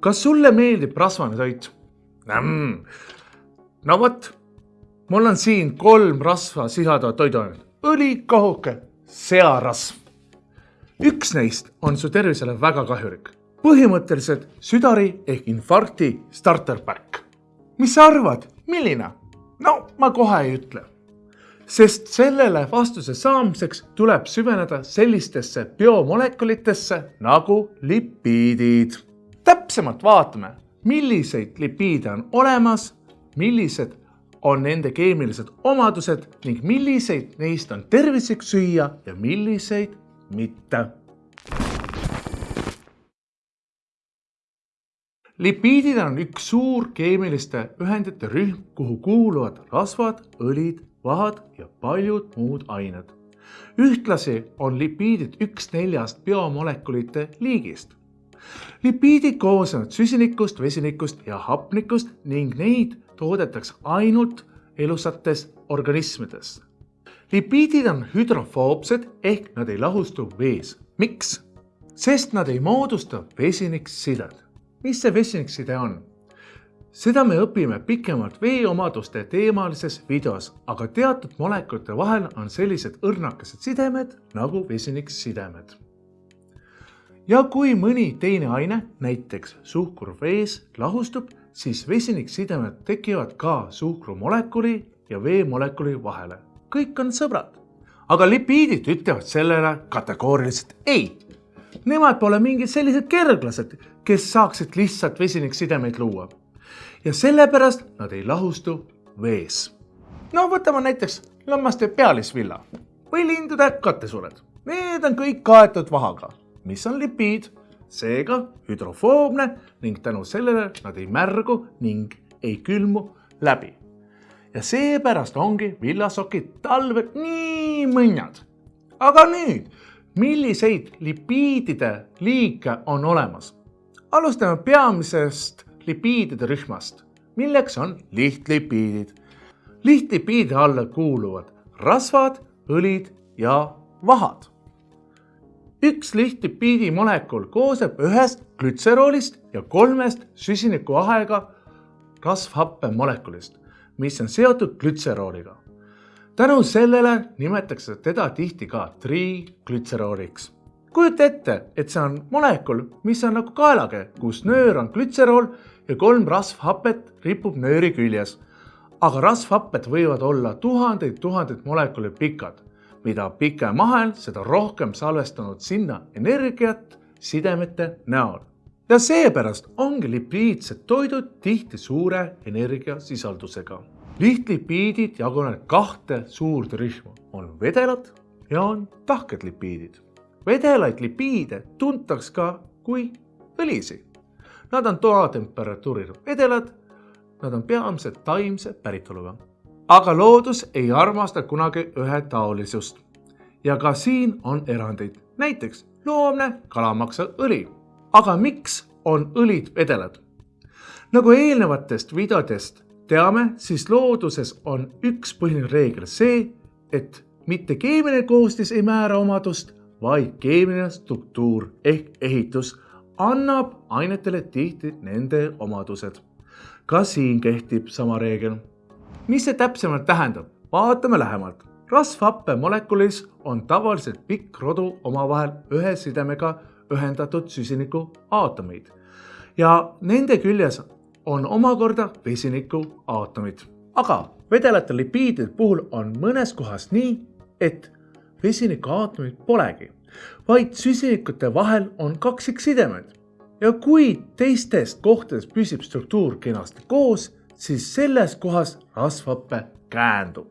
kas sulle meeldib rasvane toit mm.? no vot, mul on siin kolm rasva sisaldavat toiduainet, õli, kohuke, searasv. üks neist on su tervisele väga kahjulik, põhimõtteliselt südari ehk infarkti starter pack. mis sa arvad, milline? no ma kohe ei ütle sest sellele vastuse saamiseks tuleb süveneda sellistesse biomolekulitesse nagu lipiidid. Täpsemalt vaatame, milliseid lipiide on olemas, millised on nende keemilised omadused ning milliseid neist on tervislik süüa ja milliseid mitte. lipiidid on üks suur keemiliste ühendite rühm, kuhu kuuluvad rasvad, õlid vahad ja paljud muud ained. ühtlasi on lipiidid üks neljast biomolekulite liigist. Lipiidid koosnevad süsinikust, vesinikust ja hapnikust ning neid toodetakse ainult elusates organismides. lipiidid on hüdrofoobsed ehk nad ei lahustu vees. miks? sest nad ei moodusta vesiniksidet. mis see vesinikside on? seda me õpime pikemalt veeomaduste teemalises videos, aga teatud molekulite vahel on sellised õrnakesed sidemed nagu vesiniksidemed. Ja kui mõni teine aine, näiteks suhkur vees, lahustub, siis vesiniksidemed tekivad ka suhkrumolekuli ja veemolekuli vahele. kõik on sõbrad. aga lipiidid ütlevad sellele kategooriliselt ei. Nemad pole mingid sellised kerglased, kes saaksid lihtsalt vesiniksidemeid luua ja sellepärast nad ei lahustu vees. no võtame näiteks lammaste pealisvilla või lindude kattesured. Need on kõik kaetud vahaga, mis on lipiid, seega hüdrofoobne ning tänu sellele nad ei märgu ning ei külmu läbi. ja seepärast ongi villasokid talvel nii mõnnad. aga nüüd, milliseid lipiidide liike on olemas? alustame peamisest lipiidide rühmast, milleks on lihtlipiidid. lihtlipiidide alla kuuluvad rasvad, õlid ja vahad. Üks lihtlipiidi molekul koosneb ühest glütseroolist ja kolmest süsinikuahega rasvhappe molekulist, mis on seotud glütserooliga. tänu sellele nimetatakse teda tihti ka triglütserooliks kujuta ette, et see on molekul, mis on nagu kaelake, kus nöör on glütserool ja kolm rasvhapet ripub nööri küljes. aga rasvhapped võivad olla tuhandeid-tuhandeid molekule pikad. Mida pikem ahel, seda rohkem salvestanud sinna energiat sidemete näol. ja seepärast ongi lipiidsed toidud tihti suure energiasisaldusega. lihtlipiidid jagunevad kahte suurde rühma, on vedelad ja on tahked lipiidid. vedelaid lipiide tuntakse ka kui õlisid Nad on toatemperatuuril vedelad. Nad on peamiselt taimse päritoluga. Aga loodus ei armasta kunagi ühetaolisust. ja ka siin on erandeid, näiteks loomne kalamaksaõli. aga miks on õlid vedelad? nagu eelnevatest videodest teame, siis looduses on üks põhiline reegel see, et mitte keemiline koostis ei määra omadust, vaid keemiline struktuur ehk ehitus annab ainetele tihti nende omadused. ka siin kehtib sama reegel. Mis see täpsemalt tähendab, vaatame lähemalt. rasvhappe molekulis on tavaliselt pikk rodu omavahel ühe sidemega ühendatud süsiniku aatomeid ja nende küljes on omakorda vesiniku aatomid. aga vedelate lipiidide puhul on mõnes kohas nii, et vesiniku aatomeid polegi vaid süsinikute vahel on kaksiksidemed. ja kui teistest kohtadest püsib struktuur kenasti koos, siis selles kohas rasvhappe käändub.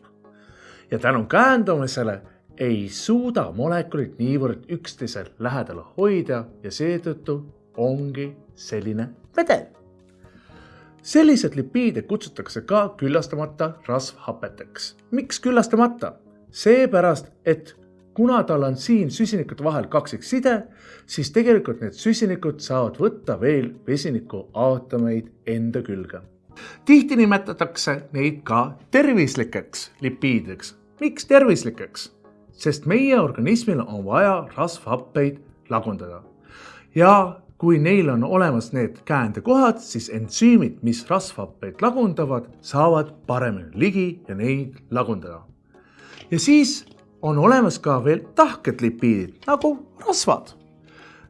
ja tänu käändumisele ei suuda molekulid niivõrd üksteise lähedal hoida ja seetõttu ongi selline vedel. sellised lipiide kutsutakse ka küllastamata rasvhapeteks. miks küllastamata? seepärast, et kuna tal on siin süsinikute vahel kaksikside, siis tegelikult need süsinikud saavad võtta veel vesiniku aatomeid enda külge. Tihti nimetatakse neid ka tervislikeks lipiidideks. miks tervislikeks? sest meie organismil on vaja rasvhappeid lagundada. ja kui neil on olemas need käändekohad, siis ensüümid, mis rasvhappeid lagundavad, saavad paremini ligi ja neid lagundada. ja siis on olemas ka veel tahked lipiidid nagu rasvad.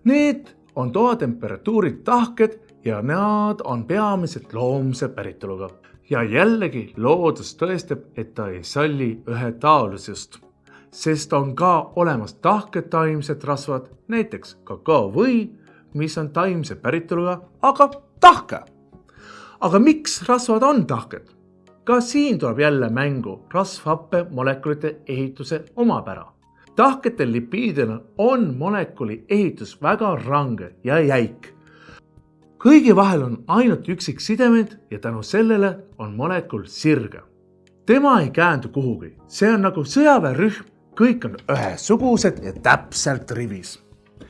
Need on toatemperatuuri tahked ja nad on peamiselt loomse päritoluga. ja jällegi loodus tõestab, et ta ei salli ühetaolisust, sest on ka olemas tahked taimsed rasvad, näiteks kakaovõi, mis on taimse päritoluga, aga tahke. aga miks rasvad on tahked? ka siin tuleb jälle mängu rasvhappe molekulite ehituse omapära. tahketel lipiididel on molekuli ehitus väga range ja jäik kõigi vahel on ainult üksiksidemed ja tänu sellele on molekul sirge. tema ei käändu kuhugi, see on nagu sõjaväerühm, kõik on ühesugused ja täpselt rivis.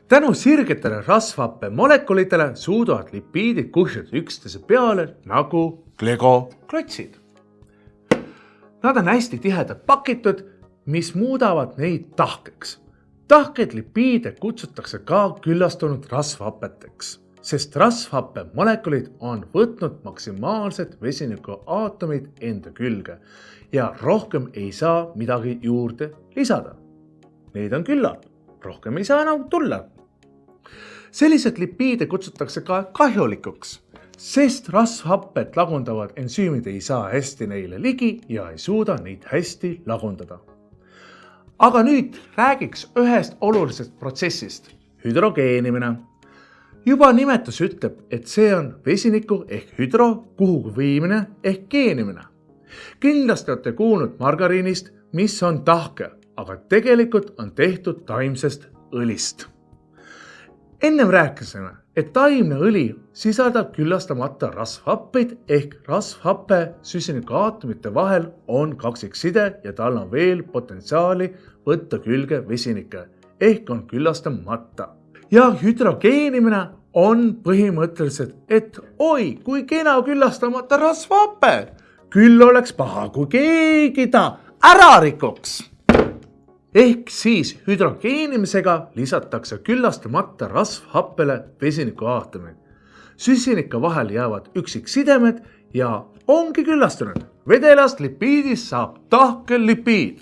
tänu sirgetele rasvhappe molekulitele suudavad lipiidid kuhjuda üksteise peale nagu Lego klotsid. Nad on hästi tihedalt pakitud, mis muudavad neid tahkeks. tahkeid lipiide kutsutakse ka küllastunud rasvhapeteks sest rasvhappe molekulid on võtnud maksimaalsed vesinikuaatomid enda külge ja rohkem ei saa midagi juurde lisada. Neid on küllalt, rohkem ei saa enam tulla. sellised lipiide kutsutakse ka kahjulikuks, sest rasvhapped lagundavad ensüümid ei saa hästi neile ligi ja ei suuda neid hästi lagundada. aga nüüd räägiks ühest olulisest protsessist, hüdrogeenimine juba nimetus ütleb, et see on vesiniku ehk hüdro kuhugi viimine ehk geenimine. kindlasti olete kuulnud margariinist, mis on tahke, aga tegelikult on tehtud taimsest õlist. ennem rääkisime, et taimne õli sisaldab küllastamata rasvhappeid ehk rasvhappe süsinikuaatomite vahel on kaksikside ja tal on veel potentsiaali võtta külge vesinikke ehk on küllastamata ja hüdrogeenimine on põhimõtteliselt, et oi, kui kena küllastamata rasvhape, küll oleks paha, kui keegi ta ära rikuks. ehk siis hüdrogeenimisega lisatakse küllastamata rasvhappele vesinikuaatomid. süsinika vahel jäävad üksiksidemed ja ongi küllastunud. vedelast lipiidist saab tahkel lipiid.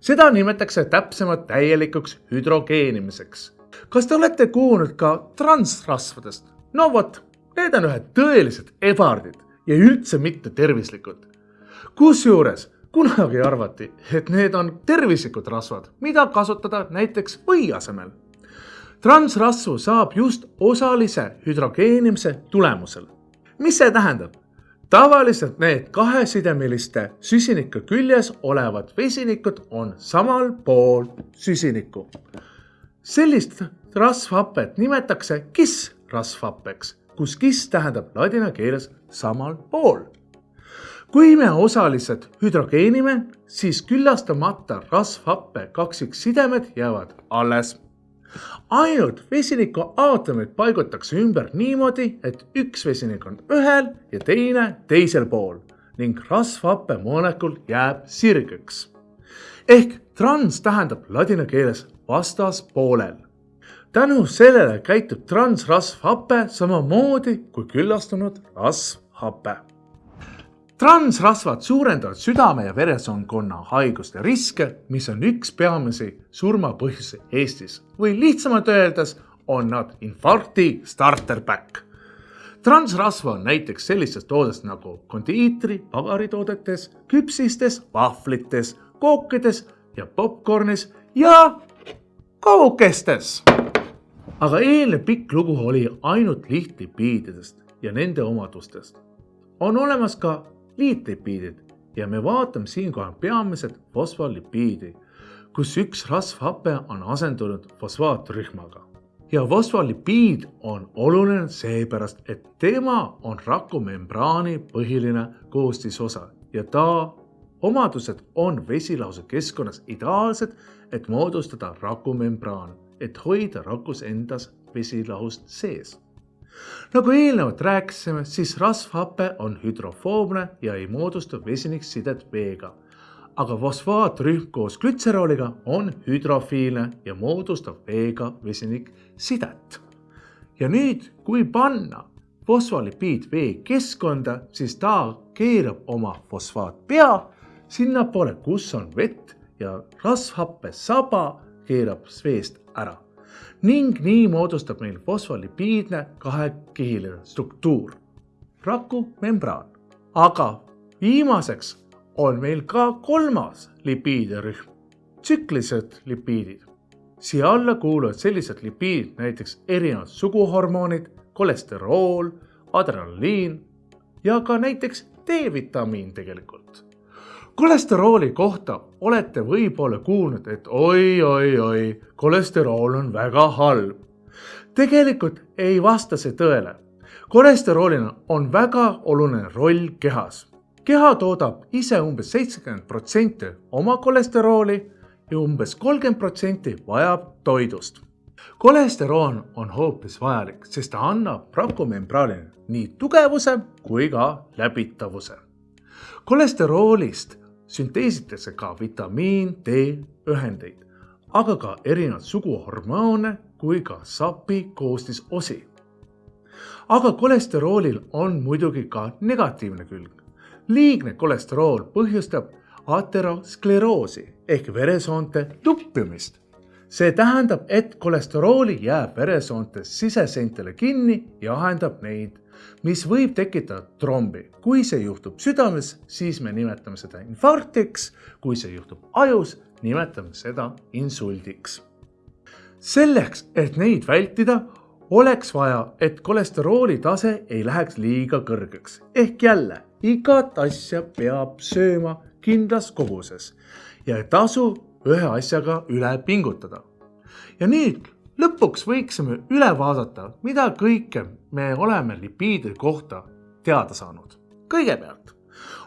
seda nimetatakse täpsemalt täielikuks hüdrogeenimiseks kas te olete kuulnud ka transrasvadest? no vot, need on ühed tõelised ebardid ja üldse mitte tervislikud. kusjuures kunagi arvati, et need on tervislikud rasvad, mida kasutada näiteks või asemel. transrasvu saab just osalise hüdrogeenimise tulemusel. mis see tähendab? tavaliselt need kahesidemeliste süsiniku küljes olevad vesinikud on samal pool süsinikku sellist rasvhapet nimetatakse kiss-rasvhappeks, kus kiss tähendab ladina keeles samal pool. kui me osaliselt hüdrogeenime, siis küllastamata rasvhappe kaksiksidemed jäävad alles. ainult vesiniku aatomid paigutatakse ümber niimoodi, et üks vesinik on ühel ja teine teisel pool ning rasvhappe molekul jääb sirgeks. ehk trans tähendab ladina keeles vastaspoolel. tänu sellele käitub transrasvhape samamoodi kui küllastunud rasvhape. transrasvad suurendavad südame ja veresoonkonna haiguste riske, mis on üks peamisi surmapõhjusi Eestis või lihtsamalt öeldes on nad infarkti starter pack transrasva on näiteks sellistest toodest nagu kondiitri, pagaritoodetes, küpsistes, vahvlites, kookides ja popkornis ja kaugkestes. aga eelnev pikk lugu oli ainult lihtlipiididest ja nende omadustest. on olemas ka liitlipiidid ja me vaatame siinkohal peamiselt fosfolipiidi, kus üks rasvhape on asendunud fosfaatrühmaga. ja fosfolipiid on oluline seepärast, et tema on rakumembraani põhiline koostisosa ja ta omadused on vesilahuse keskkonnas ideaalsed et moodustada rakumembraan, et hoida rakus endas vesilahust sees. nagu eelnevalt rääkisime, siis rasvhape on hüdrofoobne ja ei moodusta vesiniksidet veega. aga fosfaatrühm koos glütserooliga on hüdrofiilne ja moodustab veega vesiniksidet. ja nüüd, kui panna fosfolipiid vee keskkonda, siis ta keerab oma fosfaatpea sinnapoole, kus on vett ja rasvhappe saba keerab veest ära ning nii moodustab meil fosfolipiidne kahekihiline struktuur, rakumembraan. aga viimaseks on meil ka kolmas lipiidirühm, tsüklilised lipiidid. siia alla kuuluvad sellised lipiidid, näiteks erinevad suguhormoonid, kolesterool, adrenaliin ja ka näiteks D-vitamiin tegelikult kolesterooli kohta olete võib-olla kuulnud, et oi-oi-oi, kolesterool on väga halb. tegelikult ei vasta see tõele. kolesteroolil on väga oluline roll kehas. keha toodab ise umbes seitsekümmend protsenti oma kolesterooli ja umbes kolmkümmend protsenti vajab toidust. kolesterool on hoopis vajalik, sest ta annab rakumembraanile nii tugevuse kui ka läbitavuse kolesteroolist sünteesitakse ka vitamiin D ühendeid, aga ka erinevat sugu hormoone kui ka sapi koostisosi. aga kolesteroolil on muidugi ka negatiivne külg. liigne kolesterool põhjustab ateroskleroosi ehk veresoonte tuppimist. see tähendab, et kolesterooli jääb veresoonte siseseintele kinni ja ahendab neid mis võib tekitada trombi. kui see juhtub südames, siis me nimetame seda infarktiks, kui see juhtub ajus, nimetame seda insuldiks. selleks, et neid vältida, oleks vaja, et kolesterooli tase ei läheks liiga kõrgeks. ehk jälle, igat asja peab sööma kindlas koguses ja ei tasu ühe asjaga üle pingutada. ja nüüd lõpuks võiksime üle vaadata, mida kõike me oleme lipiidide kohta teada saanud. kõigepealt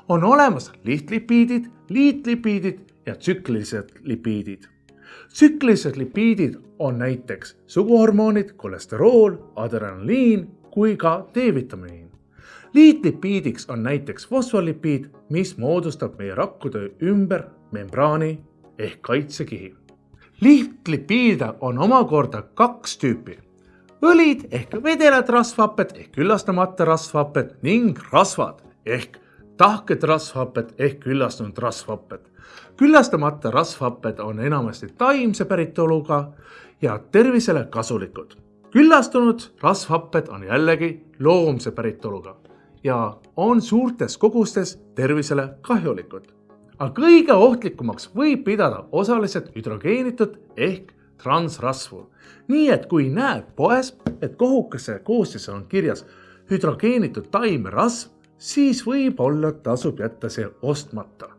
on olemas lihtlipiidid, liitlipiidid ja tsüklilised lipiidid. tsüklilised lipiidid on näiteks suguhormoonid, kolesterool, adrenaliin kui ka D-vitamiin. liitlipiidiks on näiteks fosfolipiid, mis moodustab meie rakkude ümber membraani ehk kaitsekihi lihtlipiide on omakorda kaks tüüpi. õlid ehk vedelad rasvhapped ehk küllastamata rasvhapped ning rasvad ehk tahked rasvhapped ehk küllastunud rasvhapped. küllastamata rasvhapped on enamasti taimse päritoluga ja tervisele kasulikud. küllastunud rasvhapped on jällegi loomse päritoluga ja on suurtes kogustes tervisele kahjulikud aga kõige ohtlikumaks võib pidada osaliselt hüdrogeenitud ehk transrasvu. nii et kui näed poes, et kohukese koostises on kirjas hüdrogeenitud taimerasv, siis võib-olla tasub jätta see ostmata.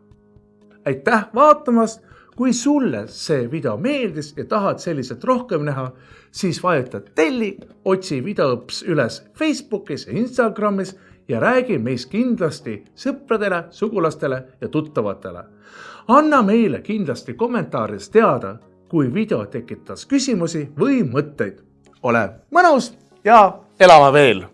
aitäh vaatamast, kui sulle see video meeldis ja tahad selliselt rohkem näha, siis vajuta telli, otsi videoõps üles Facebookis ja Instagramis ja räägi meist kindlasti sõpradele, sugulastele ja tuttavatele. anna meile kindlasti kommentaarides teada, kui video tekitas küsimusi või mõtteid. ole mõnus ja elame veel